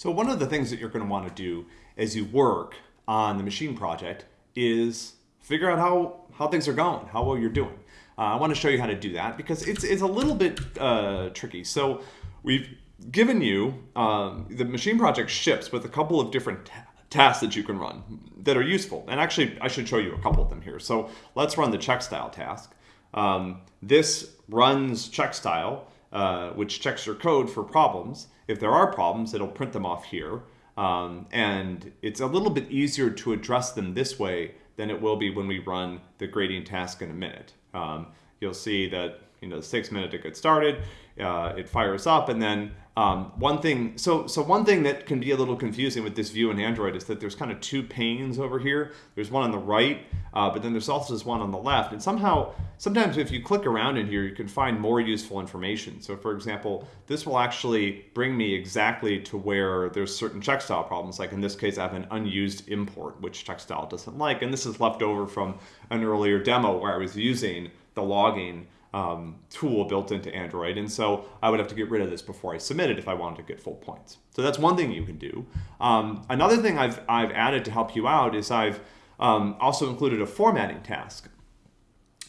So one of the things that you're going to want to do as you work on the machine project is figure out how, how things are going, how well you're doing. Uh, I want to show you how to do that because it's, it's a little bit uh, tricky. So we've given you, um, the machine project ships with a couple of different tasks that you can run that are useful. And actually, I should show you a couple of them here. So let's run the check style task. Um, this runs check style uh, which checks your code for problems. If there are problems, it'll print them off here. Um, and it's a little bit easier to address them this way than it will be when we run the grading task in a minute. Um, you'll see that you know, a minute to get started. Uh, it fires up and then um, one thing, so so one thing that can be a little confusing with this view in Android is that there's kind of two panes over here. There's one on the right, uh, but then there's also this one on the left. And somehow, sometimes if you click around in here, you can find more useful information. So for example, this will actually bring me exactly to where there's certain check style problems. Like in this case, I have an unused import, which check style doesn't like. And this is left over from an earlier demo where I was using the logging um, tool built into Android. And so I would have to get rid of this before I submit it if I wanted to get full points. So that's one thing you can do. Um, another thing I've, I've added to help you out is I've um, also included a formatting task.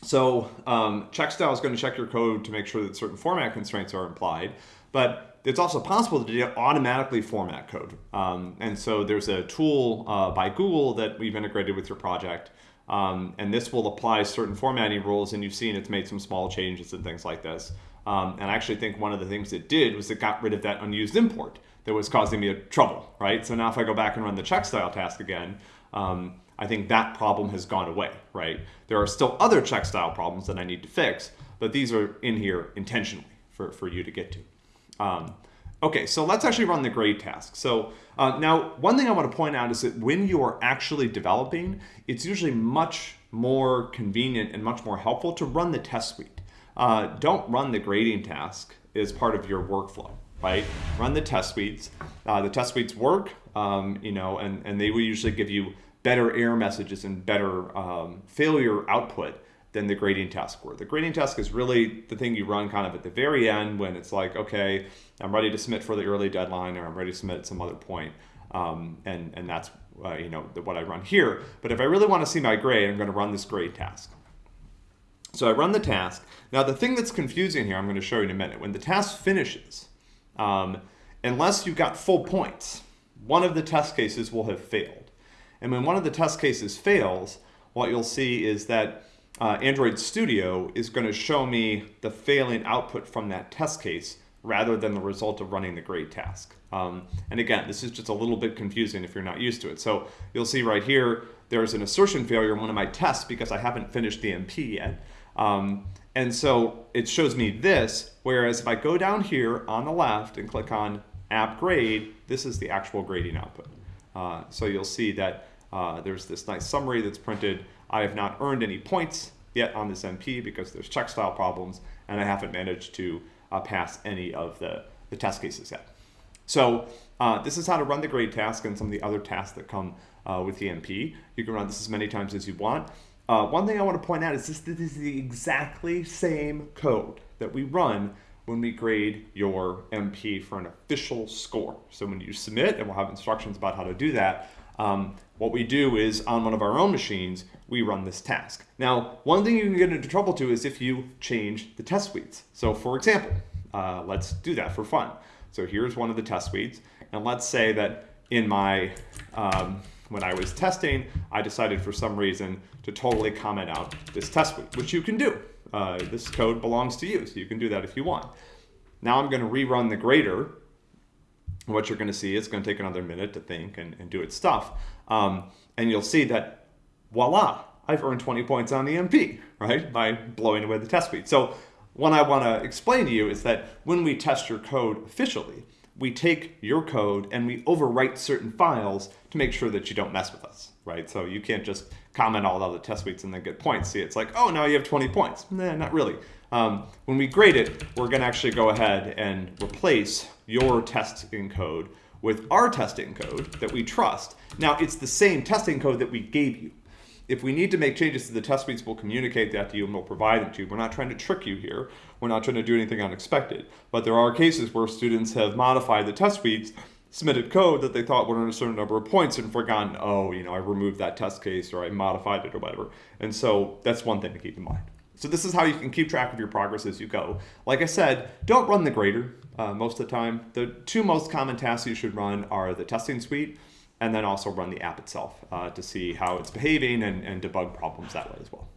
So um, check style is going to check your code to make sure that certain format constraints are implied, but it's also possible to automatically format code. Um, and so there's a tool uh, by Google that we've integrated with your project um, and this will apply certain formatting rules and you've seen it's made some small changes and things like this. Um, and I actually think one of the things it did was it got rid of that unused import that was causing me a trouble, right? So now if I go back and run the check style task again, um, I think that problem has gone away, right? There are still other check style problems that I need to fix, but these are in here intentionally for, for you to get to. Um, Okay, so let's actually run the grade task. So uh, now one thing I want to point out is that when you are actually developing, it's usually much more convenient and much more helpful to run the test suite. Uh, don't run the grading task as part of your workflow, right? Run the test suites. Uh, the test suites work, um, you know, and, and they will usually give you better error messages and better um, failure output than the grading task were. The grading task is really the thing you run kind of at the very end when it's like, okay, I'm ready to submit for the early deadline or I'm ready to submit at some other point. Um, and, and that's uh, you know what I run here. But if I really want to see my grade, I'm going to run this grade task. So I run the task. Now the thing that's confusing here, I'm going to show you in a minute. When the task finishes, um, unless you've got full points, one of the test cases will have failed. And when one of the test cases fails, what you'll see is that uh, Android Studio is going to show me the failing output from that test case rather than the result of running the grade task. Um, and again, this is just a little bit confusing if you're not used to it. So you'll see right here, there's an assertion failure in one of my tests because I haven't finished the MP yet. Um, and so it shows me this, whereas if I go down here on the left and click on app grade, this is the actual grading output. Uh, so you'll see that uh, there's this nice summary that's printed. I have not earned any points yet on this MP because there's check style problems and I haven't managed to uh, pass any of the, the test cases yet. So uh, this is how to run the grade task and some of the other tasks that come uh, with the MP. You can run this as many times as you want. Uh, one thing I want to point out is this, this is the exactly same code that we run when we grade your MP for an official score. So when you submit, and we'll have instructions about how to do that, um, what we do is on one of our own machines, we run this task. Now, one thing you can get into trouble to is if you change the test suites. So for example, uh, let's do that for fun. So here's one of the test suites. And let's say that in my, um, when I was testing, I decided for some reason to totally comment out this test suite, which you can do. Uh, this code belongs to you, so you can do that if you want. Now I'm going to rerun the grader what you're going to see, it's going to take another minute to think and, and do its stuff. Um, and you'll see that, voila, I've earned 20 points on the MP, right, by blowing away the test suite. So what I want to explain to you is that when we test your code officially, we take your code and we overwrite certain files to make sure that you don't mess with us, right? So you can't just comment all the other test suites and then get points. See, it's like, oh, now you have 20 points. Nah, not really. Um, when we grade it, we're going to actually go ahead and replace your testing code with our testing code that we trust. Now, it's the same testing code that we gave you. If we need to make changes to the test suites, we'll communicate that to you and we'll provide them to you. We're not trying to trick you here. We're not trying to do anything unexpected. But there are cases where students have modified the test suites submitted code that they thought would earn a certain number of points and forgotten, oh, you know, I removed that test case or I modified it or whatever. And so that's one thing to keep in mind. So this is how you can keep track of your progress as you go. Like I said, don't run the grader uh, most of the time. The two most common tasks you should run are the testing suite and then also run the app itself uh, to see how it's behaving and, and debug problems that way as well.